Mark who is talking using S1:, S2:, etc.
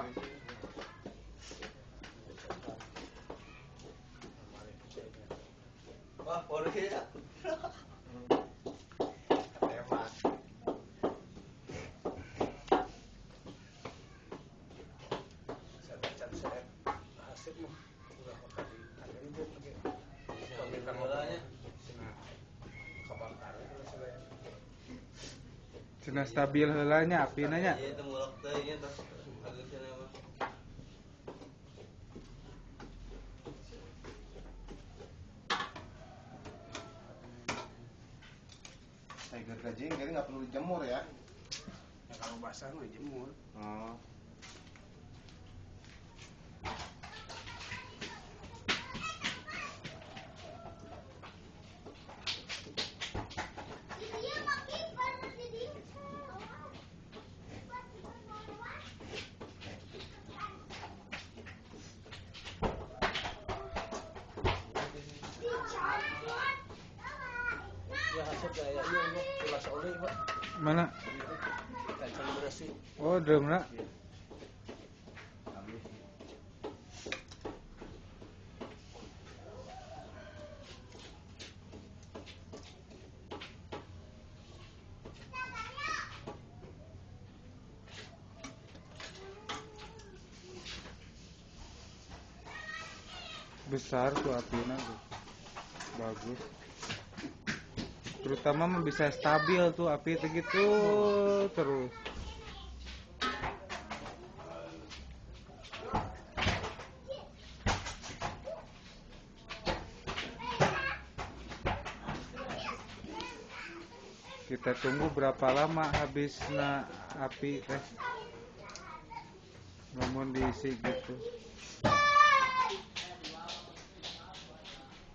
S1: Wah, baru ya.
S2: Saya baca saya hasil mah udah tadi ada itu pakai
S1: Pemikiran modalnya.
S2: kebakaran kalau saya
S3: Cina stabil heulanya api nanya.
S1: Iya, itu mulak teh nya tas agak cenah mah.
S4: Tiger gajing jadi nggak perlu dijemur ya.
S2: ya kalau basah mah jemur
S4: Oh.
S3: Mana? Oh, drumna. Besar tuh apinya tuh. Bagus. Terutama bisa stabil tuh api itu gitu terus. Kita tunggu berapa lama habisnya api teh. Namun diisi gitu.